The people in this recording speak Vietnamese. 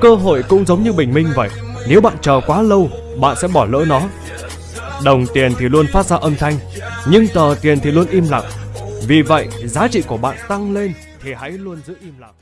Cơ hội cũng giống như bình minh vậy. Nếu bạn chờ quá lâu, bạn sẽ bỏ lỡ nó. Đồng tiền thì luôn phát ra âm thanh, nhưng tờ tiền thì luôn im lặng. Vì vậy, giá trị của bạn tăng lên thì hãy luôn giữ im lặng.